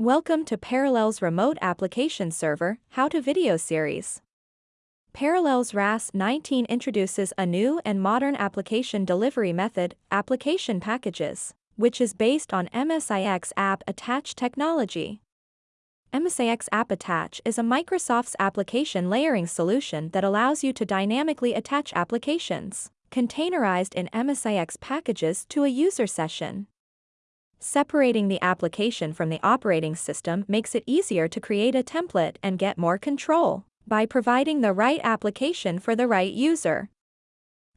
Welcome to Parallels Remote Application Server How to Video Series. Parallels RAS 19 introduces a new and modern application delivery method, Application Packages, which is based on MSIX App Attach technology. MSIX App Attach is a Microsoft's application layering solution that allows you to dynamically attach applications, containerized in MSIX packages to a user session. Separating the application from the operating system makes it easier to create a template and get more control by providing the right application for the right user.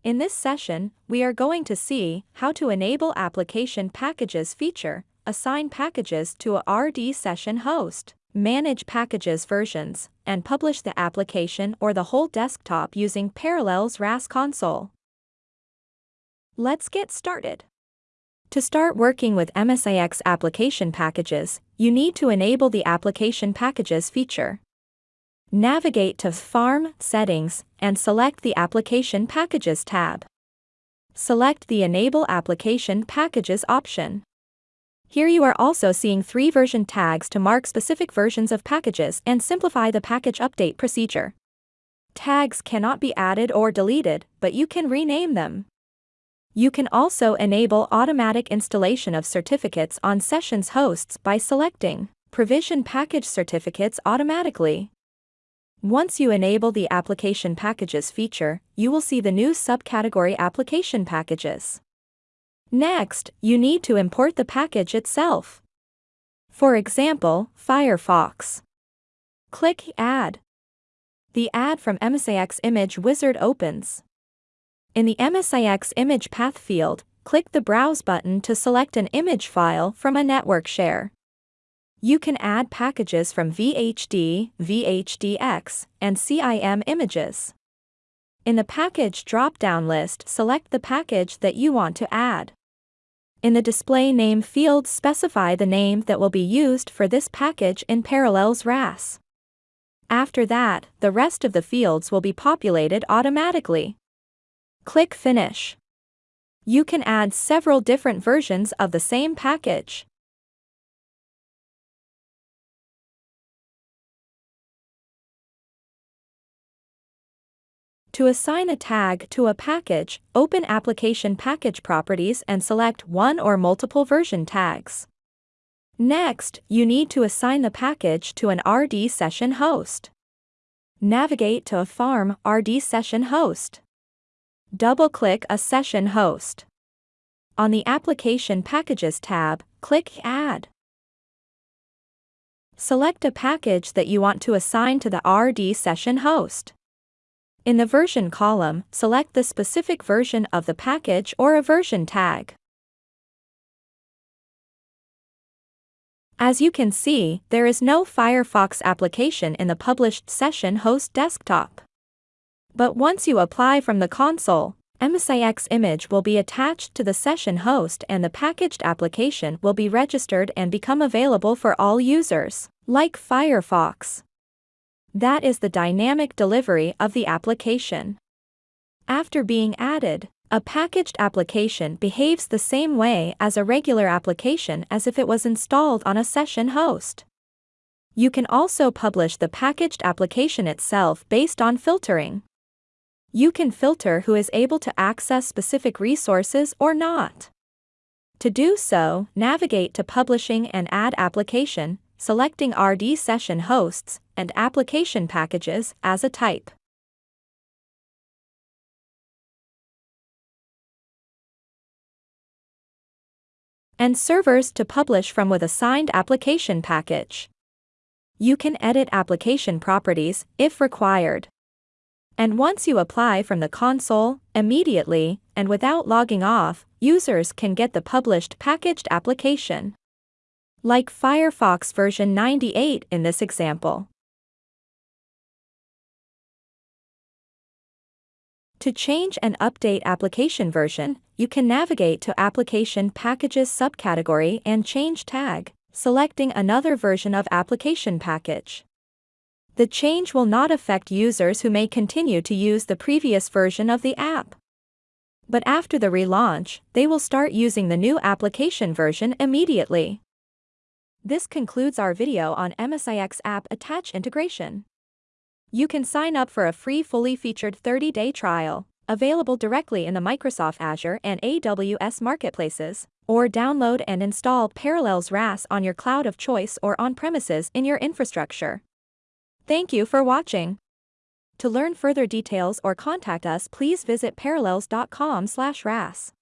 In this session, we are going to see how to enable application packages feature, assign packages to a RD session host, manage packages versions, and publish the application or the whole desktop using Parallels RAS console. Let's get started. To start working with MSIX application packages, you need to enable the Application Packages feature. Navigate to Farm Settings and select the Application Packages tab. Select the Enable Application Packages option. Here you are also seeing three version tags to mark specific versions of packages and simplify the package update procedure. Tags cannot be added or deleted, but you can rename them. You can also enable automatic installation of certificates on sessions hosts by selecting Provision Package Certificates automatically. Once you enable the Application Packages feature, you will see the new subcategory Application Packages. Next, you need to import the package itself. For example, Firefox. Click Add. The Add from MSIX Image Wizard opens. In the MSIX image path field, click the Browse button to select an image file from a network share. You can add packages from VHD, VHDX, and CIM images. In the Package drop-down list select the package that you want to add. In the Display Name field specify the name that will be used for this package in Parallels RAS. After that, the rest of the fields will be populated automatically. Click Finish. You can add several different versions of the same package. To assign a tag to a package, open Application Package Properties and select one or multiple version tags. Next, you need to assign the package to an RD session host. Navigate to a Farm RD session host. Double-click a session host. On the Application Packages tab, click Add. Select a package that you want to assign to the RD session host. In the version column, select the specific version of the package or a version tag. As you can see, there is no Firefox application in the published session host desktop. But once you apply from the console, MSIX image will be attached to the session host and the packaged application will be registered and become available for all users, like Firefox. That is the dynamic delivery of the application. After being added, a packaged application behaves the same way as a regular application as if it was installed on a session host. You can also publish the packaged application itself based on filtering. You can filter who is able to access specific resources or not. To do so, navigate to Publishing and Add Application, selecting RD Session Hosts and Application Packages as a type. and servers to publish from with assigned application package. You can edit application properties if required. And once you apply from the console, immediately, and without logging off, users can get the published packaged application. Like Firefox version 98 in this example. To change and update application version, you can navigate to Application Packages subcategory and change tag, selecting another version of application package. The change will not affect users who may continue to use the previous version of the app. But after the relaunch, they will start using the new application version immediately. This concludes our video on MSIX app attach integration. You can sign up for a free fully featured 30-day trial, available directly in the Microsoft Azure and AWS marketplaces, or download and install Parallels RAS on your cloud of choice or on-premises in your infrastructure. Thank you for watching. To learn further details or contact us please visit parallels.com/ras.